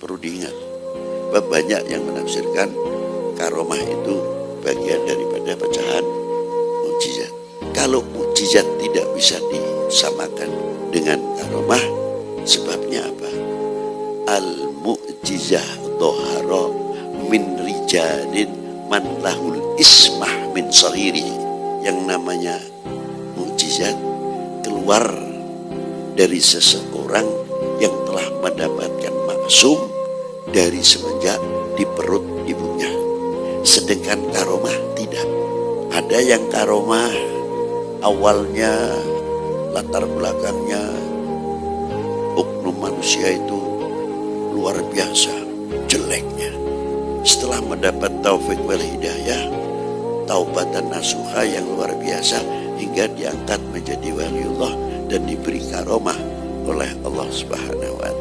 perlu diingat. Banyak yang menafsirkan karomah itu bagian daripada pecahan mukjizat. Kalau mukjizat tidak bisa disamakan dengan karomah, sebabnya apa? Al mukjizah toharo min rijalin man lahul ismah min sahiri yang namanya mukjizat keluar dari seseorang yang telah mendapatkan maksum dari semenjak di perut ibunya. Sedangkan karomah tidak. Ada yang karomah awalnya latar belakangnya oknum manusia itu luar biasa jeleknya. Setelah mendapat taufik wal hidayah, taubatan nasuha yang luar biasa hingga diangkat menjadi waliullah dan diberi karomah oleh Allah Subhanahu wa taala.